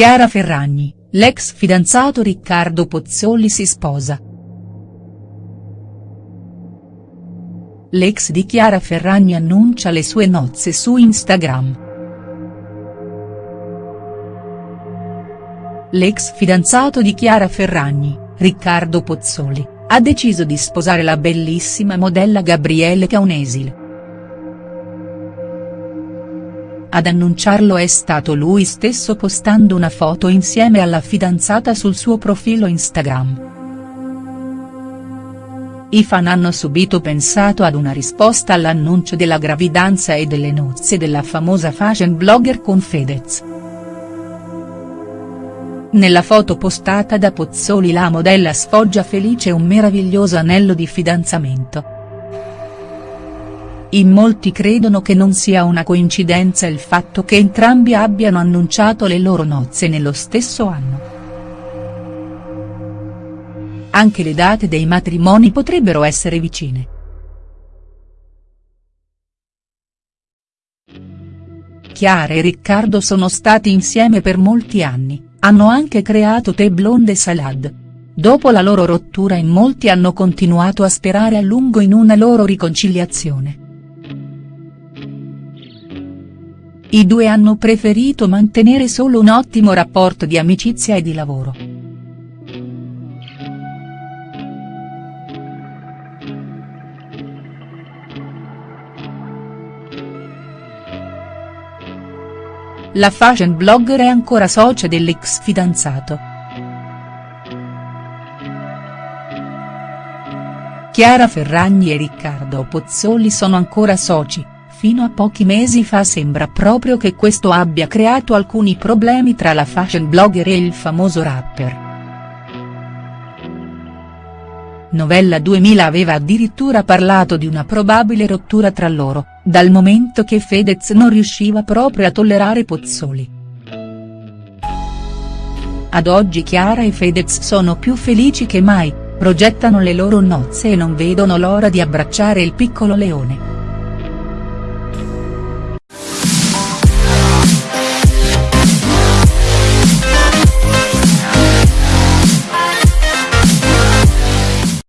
Chiara Ferragni, l'ex fidanzato Riccardo Pozzoli si sposa. L'ex di Chiara Ferragni annuncia le sue nozze su Instagram. L'ex fidanzato di Chiara Ferragni, Riccardo Pozzoli, ha deciso di sposare la bellissima modella Gabriele Caunesil. Ad annunciarlo è stato lui stesso postando una foto insieme alla fidanzata sul suo profilo Instagram. I fan hanno subito pensato ad una risposta all'annuncio della gravidanza e delle nozze della famosa fashion blogger con Fedez. Nella foto postata da Pozzoli la modella sfoggia felice un meraviglioso anello di fidanzamento. In molti credono che non sia una coincidenza il fatto che entrambi abbiano annunciato le loro nozze nello stesso anno. Anche le date dei matrimoni potrebbero essere vicine. Chiara e Riccardo sono stati insieme per molti anni, hanno anche creato Tè Blonde Salad. Dopo la loro rottura in molti hanno continuato a sperare a lungo in una loro riconciliazione. I due hanno preferito mantenere solo un ottimo rapporto di amicizia e di lavoro. La fashion blogger è ancora socia dell'ex fidanzato. Chiara Ferragni e Riccardo Pozzoli sono ancora soci, fino a pochi mesi fa sembra proprio che questo abbia creato alcuni problemi tra la fashion blogger e il famoso rapper. Novella 2000 aveva addirittura parlato di una probabile rottura tra loro, dal momento che Fedez non riusciva proprio a tollerare Pozzoli. Ad oggi Chiara e Fedez sono più felici che mai, progettano le loro nozze e non vedono l'ora di abbracciare il piccolo leone.